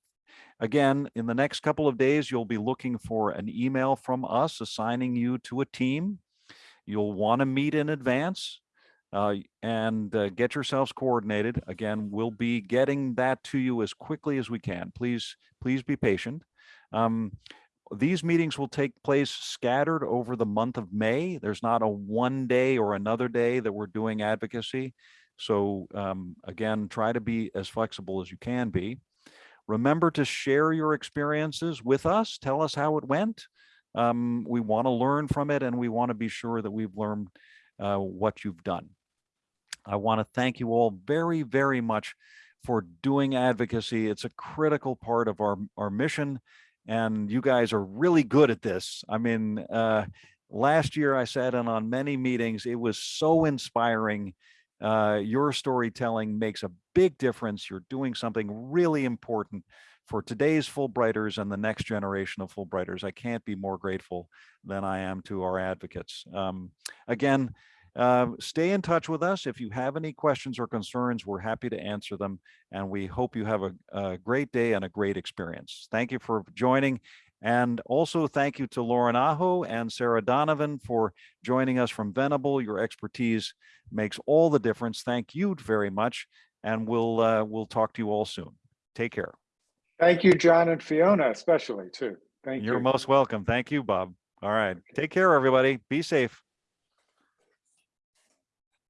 again, in the next couple of days, you'll be looking for an email from us assigning you to a team. You'll want to meet in advance uh, and uh, get yourselves coordinated. Again, we'll be getting that to you as quickly as we can. Please, please be patient. Um, these meetings will take place scattered over the month of May. There's not a one day or another day that we're doing advocacy. So um, again, try to be as flexible as you can be. Remember to share your experiences with us. Tell us how it went. Um, we want to learn from it and we want to be sure that we've learned uh, what you've done. I want to thank you all very, very much for doing advocacy. It's a critical part of our, our mission and you guys are really good at this. I mean, uh, last year I sat in on many meetings. It was so inspiring. Uh, your storytelling makes a big difference. You're doing something really important for today's Fulbrighters and the next generation of Fulbrighters. I can't be more grateful than I am to our advocates. Um, again, uh, stay in touch with us. If you have any questions or concerns, we're happy to answer them. And we hope you have a, a great day and a great experience. Thank you for joining. And also thank you to Lauren Aho and Sarah Donovan for joining us from Venable. Your expertise makes all the difference. Thank you very much. And we'll, uh, we'll talk to you all soon. Take care. Thank you, John and Fiona, especially too. Thank You're you. most welcome. Thank you, Bob. All right. Take care, everybody. Be safe.